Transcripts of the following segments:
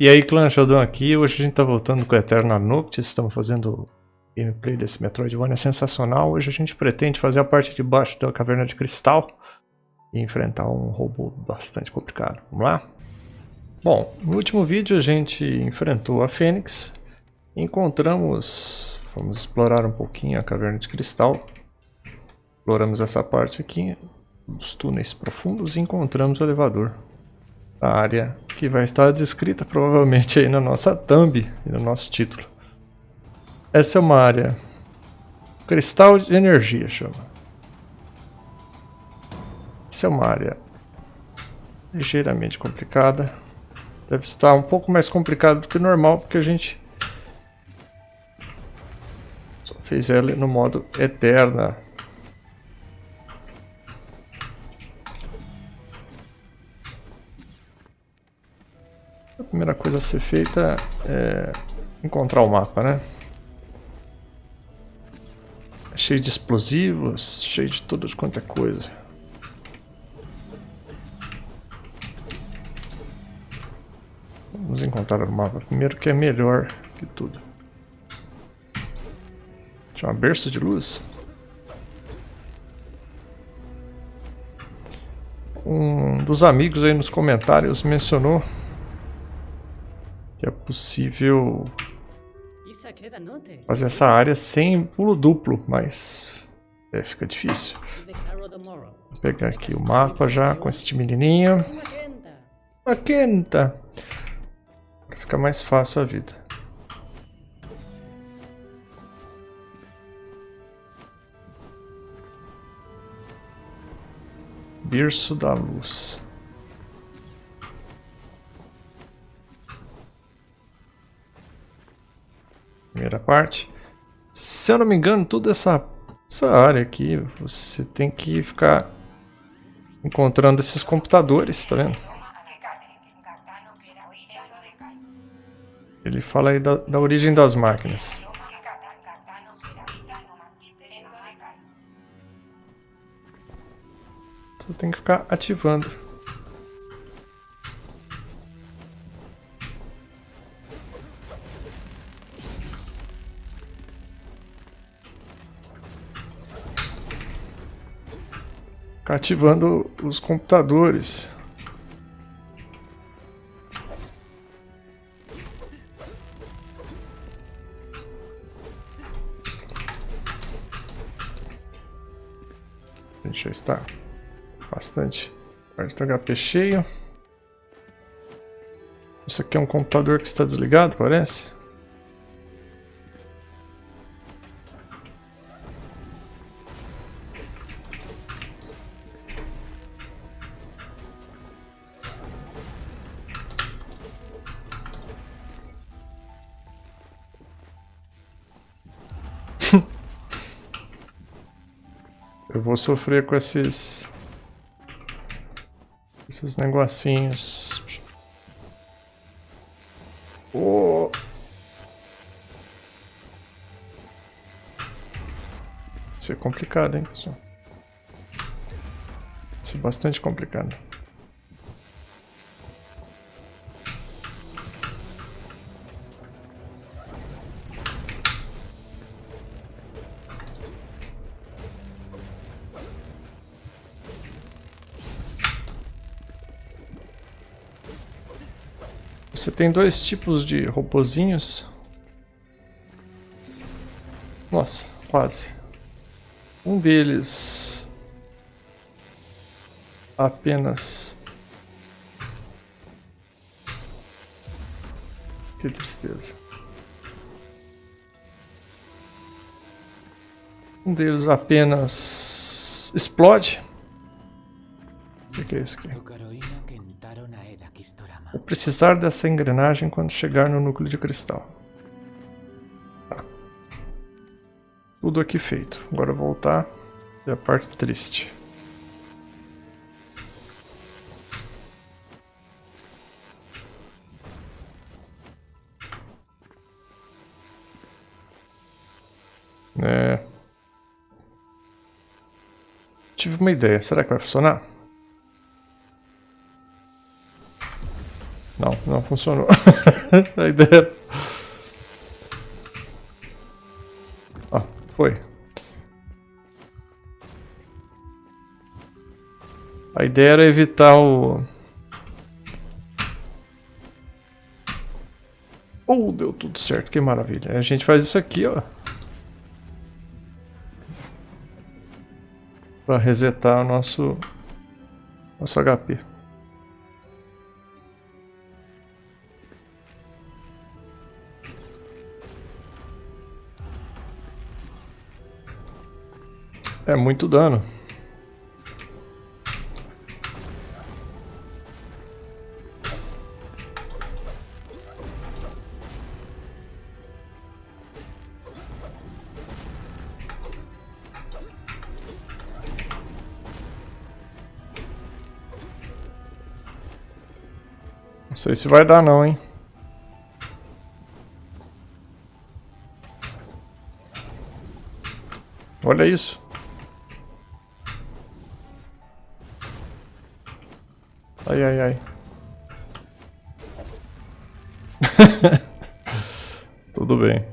E aí, clã Sheldon aqui, hoje a gente tá voltando com Eterna Noctis, estamos fazendo gameplay desse Metroidvania sensacional. Hoje a gente pretende fazer a parte de baixo da Caverna de Cristal e enfrentar um robô bastante complicado. Vamos lá? Bom, no último vídeo a gente enfrentou a Fênix, encontramos, vamos explorar um pouquinho a Caverna de Cristal, exploramos essa parte aqui, dos túneis profundos e encontramos o elevador a área que vai estar descrita provavelmente aí na nossa thumb e no nosso título. Essa é uma área cristal de energia, chama. Essa é uma área ligeiramente complicada. Deve estar um pouco mais complicado do que normal, porque a gente só fez ela no modo eterna. Primeira coisa a ser feita é encontrar o mapa, né? É cheio de explosivos, cheio de tudo quanto é coisa. Vamos encontrar o mapa primeiro, que é melhor que tudo. Tinha uma berço de luz. Um dos amigos aí nos comentários mencionou possível fazer essa área sem pulo duplo, mas é, fica difícil. Vou pegar aqui o mapa já com este menininho. Magenta! Para ficar mais fácil a vida. Berço da Luz. Parte. Se eu não me engano, toda essa, essa área aqui, você tem que ficar encontrando esses computadores, tá vendo? Ele fala aí da, da origem das máquinas. Você tem que ficar ativando. Ativando os computadores. A gente já está bastante perto do HP cheio. Isso aqui é um computador que está desligado, parece. Vou sofrer com esses... Esses negocinhos. Oh. Isso é complicado, hein, pessoal? Isso é bastante complicado. Você tem dois tipos de robozinhos. Nossa, quase. Um deles apenas... Que tristeza. Um deles apenas explode. Que, é isso aqui? Vou precisar dessa engrenagem quando chegar no núcleo de cristal. Tá. Tudo aqui feito. Agora voltar é a parte triste. É... Tive uma ideia. Será que vai funcionar? Não, não, funcionou. a ideia... Ah, foi. A ideia era evitar o... Oh, deu tudo certo, que maravilha. A gente faz isso aqui, ó. Pra resetar o nosso... Nosso HP. É muito dano. Não sei se vai dar não, hein. Olha isso. Ai, ai, ai. Tudo bem.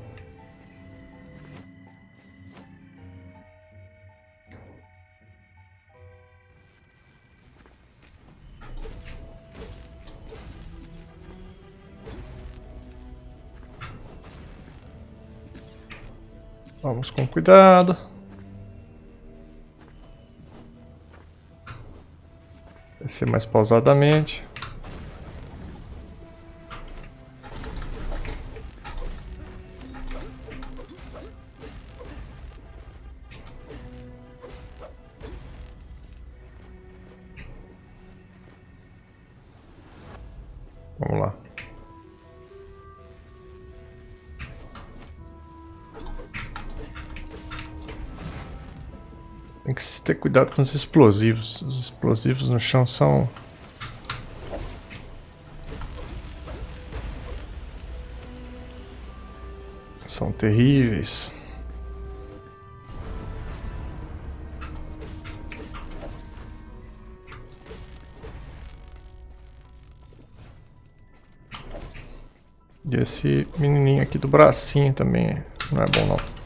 Vamos com cuidado. Descer mais pausadamente. Cuidado com os explosivos. Os explosivos no chão são... São terríveis. E esse menininho aqui do bracinho também não é bom não.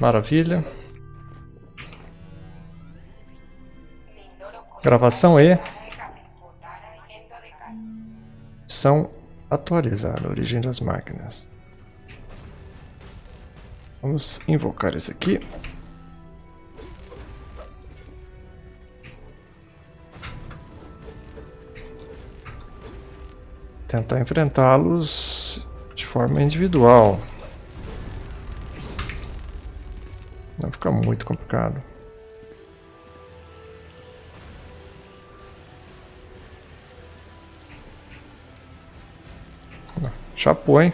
Maravilha. Gravação E. São atualizar a origem das máquinas. Vamos invocar esse aqui. Tentar enfrentá-los de forma individual. Vai ficar muito complicado. Chapou, hein?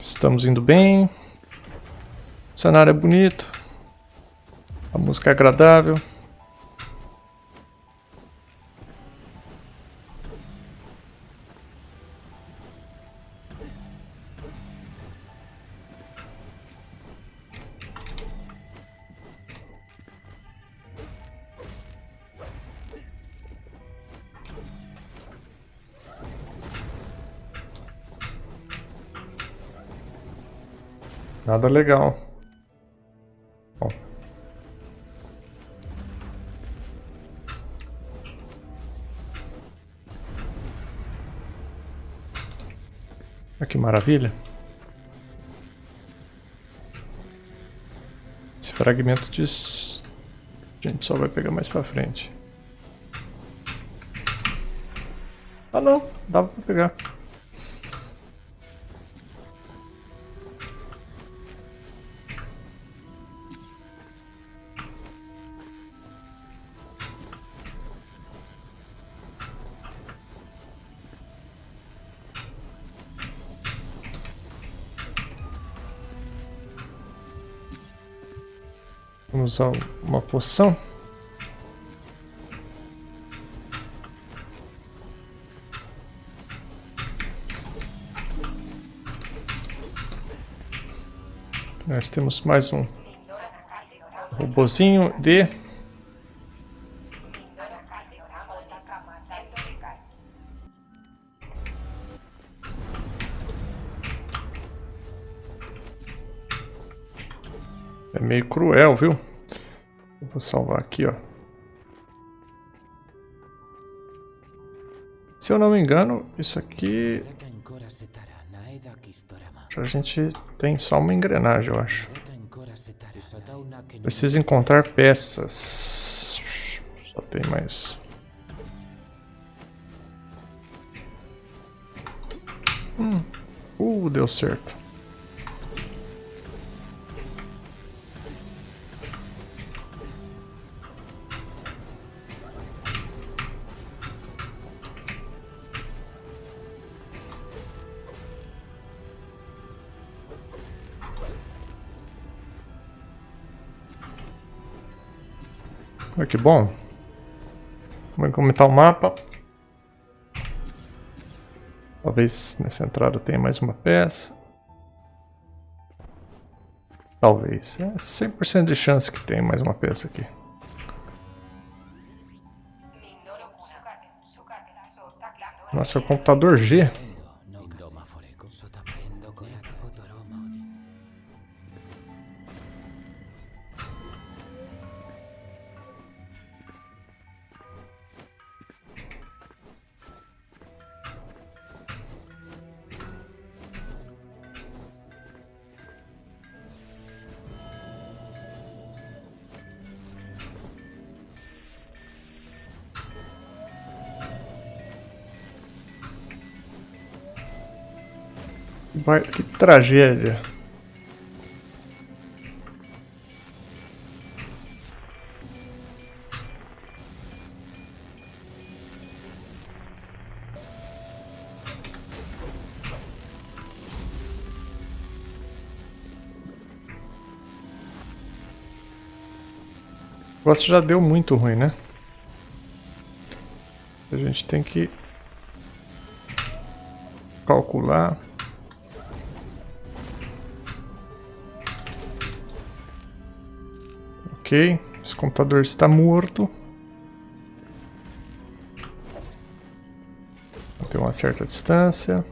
Estamos indo bem. O cenário é bonito. A música é agradável. Nada legal. Bom. Olha que maravilha. Esse fragmento de... A gente só vai pegar mais pra frente. Ah não, dava pra pegar. Usar uma poção. Nós temos mais um robozinho de É meio cruel, viu? Vou salvar aqui, ó. Se eu não me engano, isso aqui a gente tem só uma engrenagem, eu acho. Preciso encontrar peças. Só tem mais. Hum. Uh, deu certo. Olha que bom. Vamos comentar o mapa. Talvez nessa entrada tenha mais uma peça. Talvez. É 100% de chance que tem mais uma peça aqui. Nossa, é o computador G. que tragédia. O negócio já deu muito ruim, né? A gente tem que calcular Ok, esse computador está morto. Tem uma certa distância.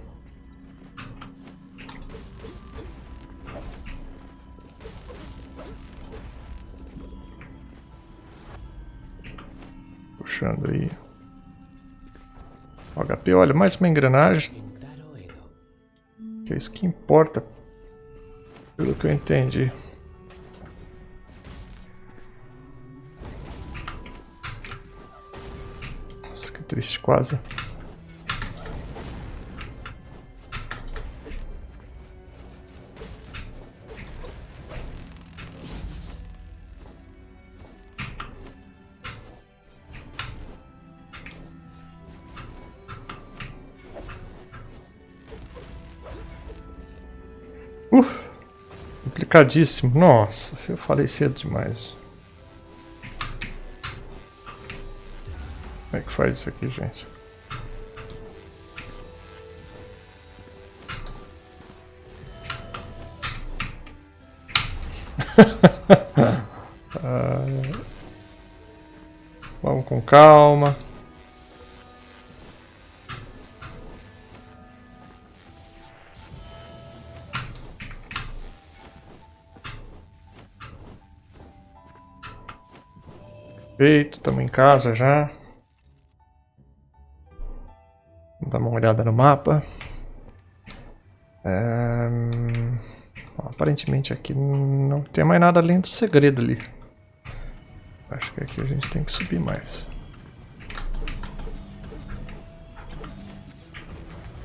Puxando aí. O HP, olha, mais uma engrenagem. Que é isso que importa. Pelo que eu entendi. Triste, quase. Uh, complicadíssimo. Nossa, eu falei cedo demais. Faz isso aqui, gente? uh, vamos com calma. Feito, estamos em casa já. Olhada no mapa. É... Aparentemente aqui não tem mais nada além do segredo ali. Acho que aqui a gente tem que subir mais.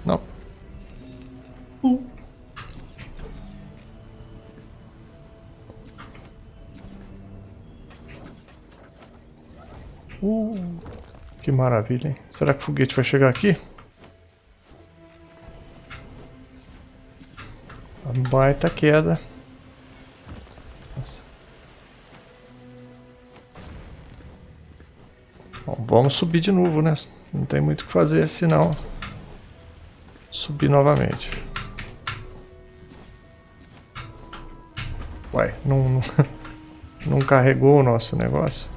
Não. Uh. Uh, que maravilha, hein? Será que o foguete vai chegar aqui? Baita queda. Bom, vamos subir de novo, né? Não tem muito o que fazer, senão subir novamente. Ué, não, não carregou o nosso negócio?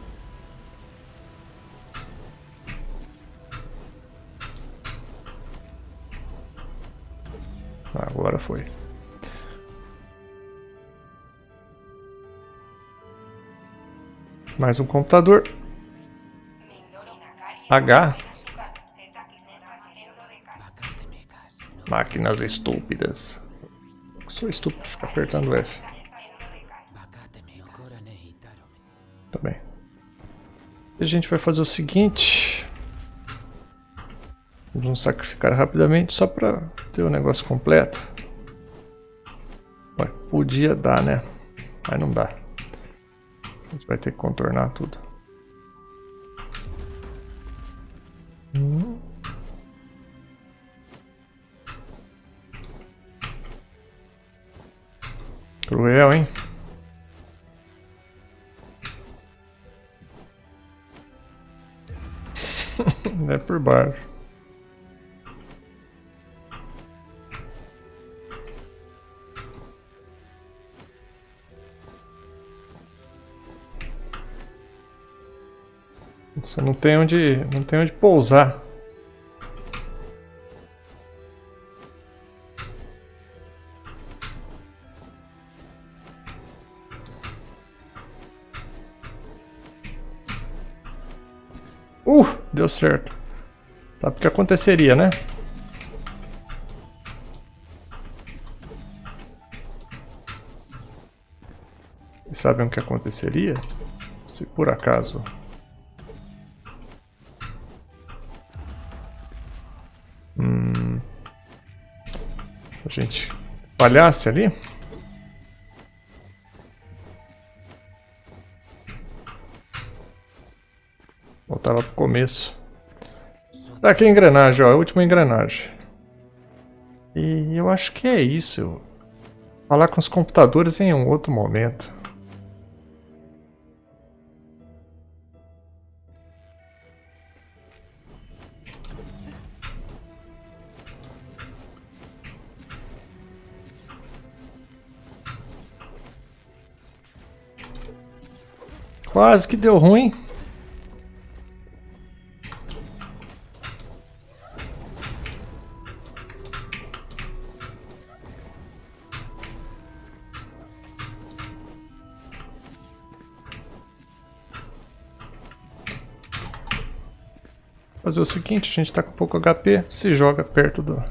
Agora foi. Mais um computador. H. Máquinas estúpidas. Sou estúpido ficar apertando F. Tá bem. A gente vai fazer o seguinte. Vamos sacrificar rapidamente só para ter o negócio completo. Ué, podia dar, né? Mas não dá. Vai ter que contornar tudo. Cruel, hein? é por baixo. Tem onde, não tem onde pousar. Uh, deu certo. Sabe o que aconteceria, né? E sabem o que aconteceria? Se por acaso gente falhasse ali. Voltava pro começo. Tá aqui a engrenagem, ó. A última engrenagem. E eu acho que é isso. Falar com os computadores em um outro momento. Quase que deu ruim. Fazer o seguinte, a gente tá com pouco HP, se joga perto do,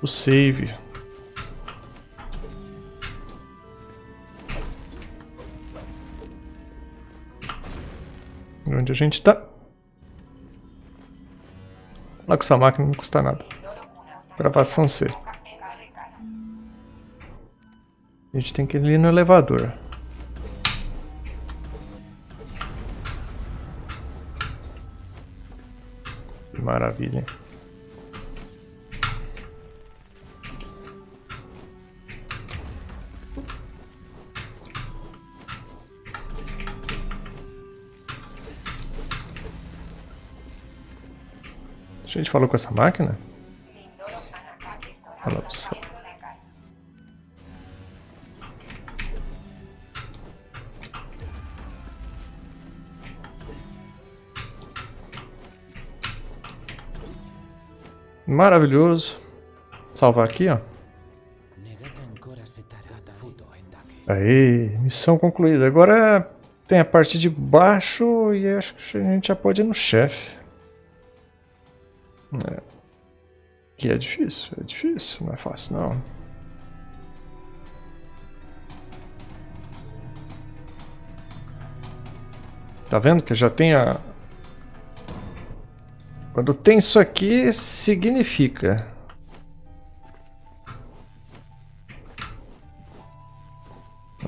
do save. Onde a gente está. Lá com essa máquina não custa nada. Gravação C. A gente tem que ir no elevador. Maravilha. Gente falou com essa máquina? Falamos. Maravilhoso. Salvar aqui, ó. Aí, missão concluída. Agora tem a parte de baixo e acho que a gente já pode ir no chefe. É difícil, é difícil, não é fácil não. Tá vendo que já tem a... Quando tem isso aqui, significa.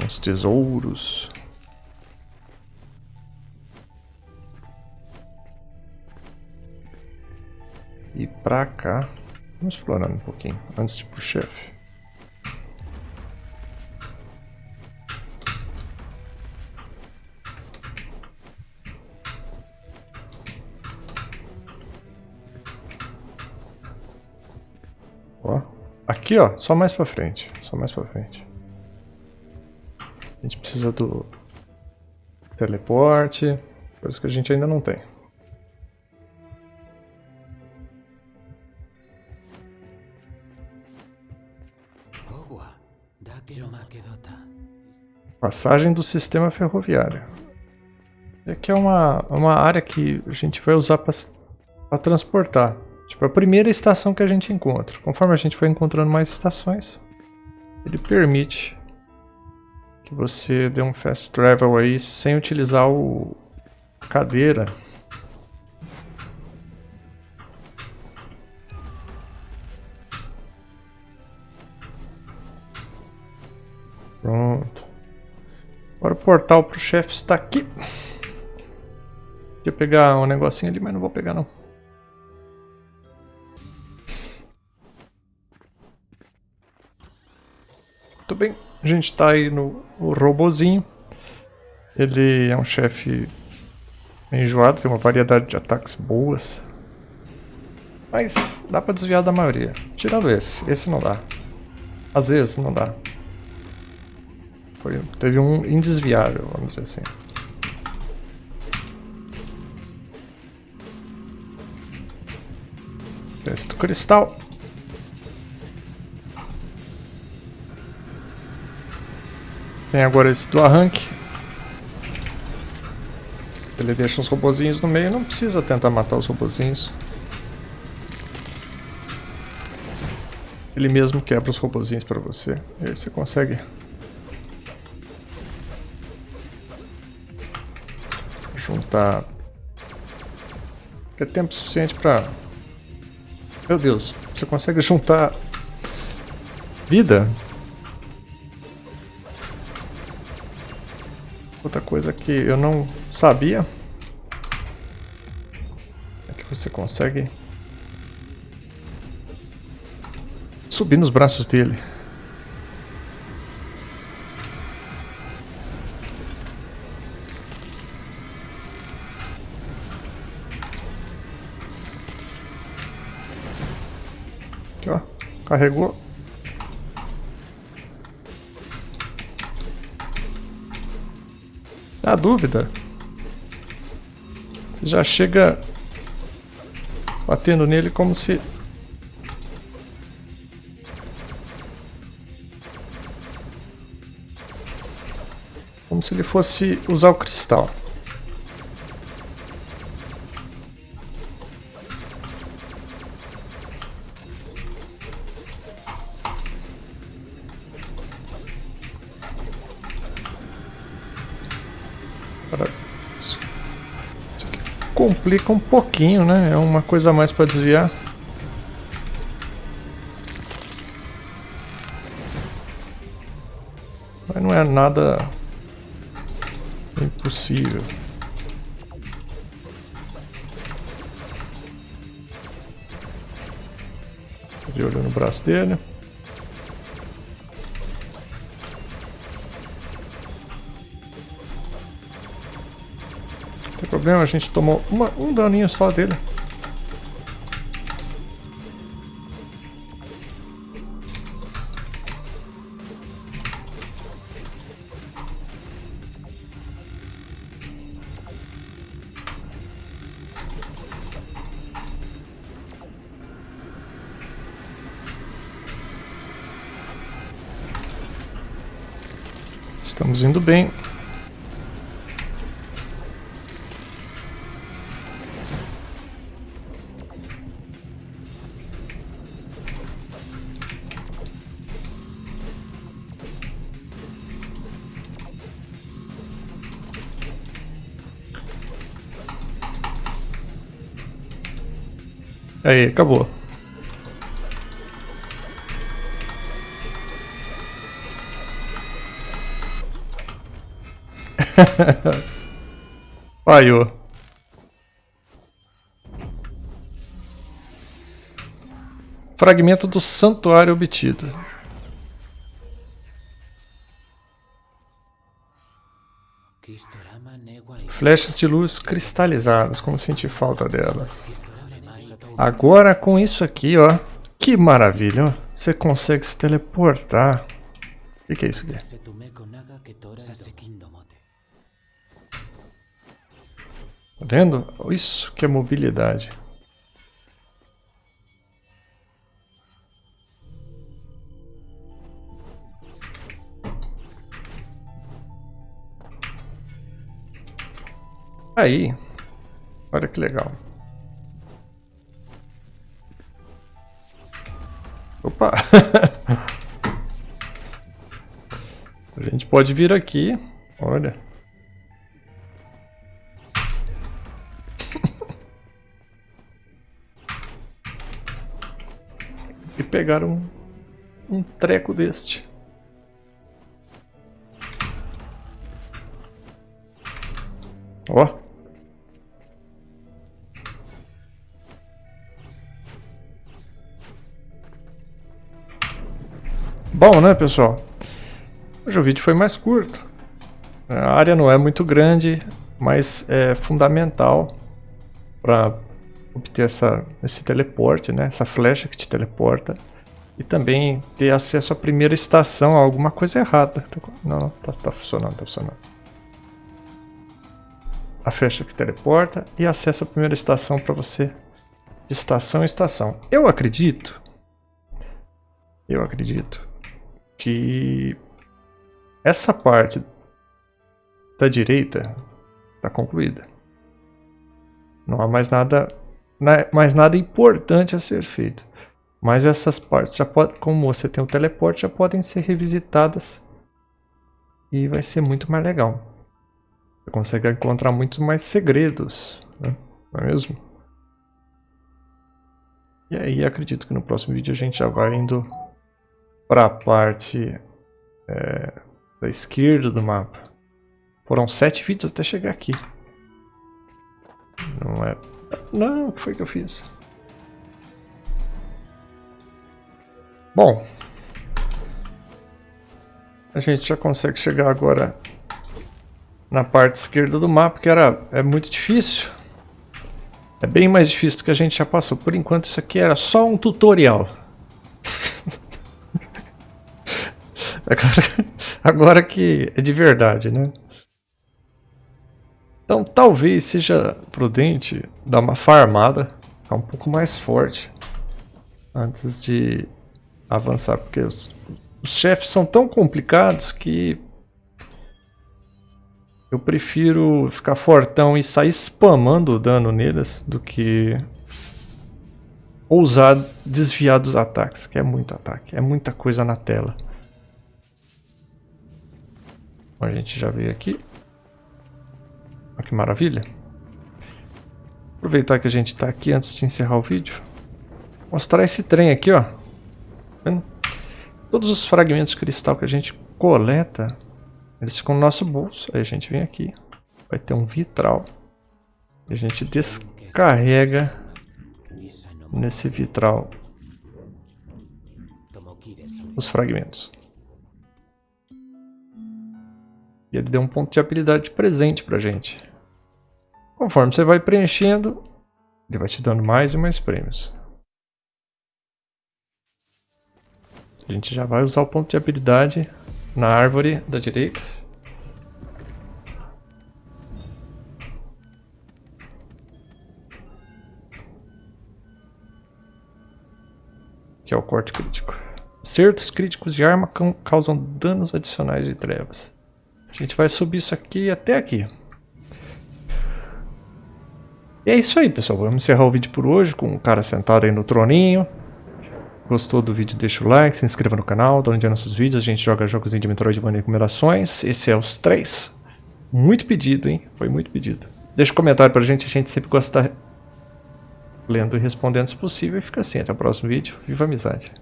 Uns tesouros. E pra cá, Vamos explorar um pouquinho, antes de ir pro chefe. Ó, aqui ó, só mais pra frente, só mais pra frente. A gente precisa do teleporte, coisas que a gente ainda não tem. Passagem do sistema ferroviário. Aqui é uma, uma área que a gente vai usar para transportar. Tipo, a primeira estação que a gente encontra. Conforme a gente for encontrando mais estações, ele permite que você dê um fast travel aí sem utilizar o cadeira. Portal para o chefe está aqui. Queria pegar um negocinho ali, mas não vou pegar não. Muito bem, a gente está aí no, robozinho. Ele é um chefe enjoado, tem uma variedade de ataques boas. Mas dá pra desviar da maioria. Tirando esse, esse não dá. Às vezes não dá. Foi, teve um indesviável, vamos dizer assim. Teste do cristal. Tem agora esse do arranque. Ele deixa os robozinhos no meio, não precisa tentar matar os robozinhos. Ele mesmo quebra os robozinhos para você. E aí você consegue juntar é tempo suficiente para meu Deus, você consegue juntar vida? Outra coisa que eu não sabia é que você consegue subir nos braços dele. Carregou. Na dúvida, você já chega batendo nele como se... Como se ele fosse usar o cristal. Complica um pouquinho, né? É uma coisa a mais para desviar. Mas não é nada impossível. De olho no braço dele. Problema, a gente tomou uma, um daninho só dele. Estamos indo bem. Aí, acabou. Falhou. Fragmento do santuário obtido. Flechas de luz cristalizadas, como senti falta delas. Agora com isso aqui, ó, Que maravilha, ó. Você consegue se teleportar. O que, que é isso aqui? Tá vendo? Isso que é mobilidade. Aí, olha que legal. Opa! A gente pode vir aqui, olha. e pegar um, um treco deste. Ó. Bom, né, pessoal? Hoje o vídeo foi mais curto. A área não é muito grande, mas é fundamental para obter essa, esse teleporte, né? Essa flecha que te teleporta. E também ter acesso à primeira estação, alguma coisa errada. Não, não, tá, tá funcionando, tá funcionando. A flecha que teleporta e acesso à primeira estação para você de estação em estação. Eu acredito, eu acredito que essa parte da direita está concluída. Não há mais nada, mais nada importante a ser feito. Mas essas partes, já pode, como você tem o teleporte, já podem ser revisitadas. E vai ser muito mais legal. Você consegue encontrar muito mais segredos, né? não é mesmo? E aí acredito que no próximo vídeo a gente já vai indo para a parte é, da esquerda do mapa. Foram sete vídeos até chegar aqui. Não é... Não, o que foi que eu fiz? Bom. A gente já consegue chegar agora na parte esquerda do mapa, que era, é muito difícil. É bem mais difícil do que a gente já passou. Por enquanto isso aqui era só um tutorial. Agora, agora que é de verdade, né? Então talvez seja prudente dar uma farmada, ficar um pouco mais forte antes de avançar, porque os, os chefes são tão complicados que eu prefiro ficar fortão e sair spamando o dano neles do que ousar desviar dos ataques, que é muito ataque, é muita coisa na tela. A gente já veio aqui. Olha que maravilha. Aproveitar que a gente está aqui antes de encerrar o vídeo. Mostrar esse trem aqui, ó. Todos os fragmentos de cristal que a gente coleta, eles ficam no nosso bolso. Aí a gente vem aqui. Vai ter um vitral. E a gente descarrega nesse vitral os fragmentos. E ele deu um ponto de habilidade de presente pra gente. Conforme você vai preenchendo, ele vai te dando mais e mais prêmios. A gente já vai usar o ponto de habilidade na árvore da direita. Que é o corte crítico. Acertos críticos de arma causam danos adicionais de trevas. A gente vai subir isso aqui até aqui. E é isso aí, pessoal. Vamos encerrar o vídeo por hoje com o cara sentado aí no troninho. Gostou do vídeo, deixa o like, se inscreva no canal, dá onde nossos vídeos. A gente joga jogos de Metroidvania com numerações. Esse é os três. Muito pedido, hein? Foi muito pedido. Deixa um comentário pra gente, a gente sempre gosta de lendo e respondendo se possível. E fica assim, até o próximo vídeo. Viva a amizade!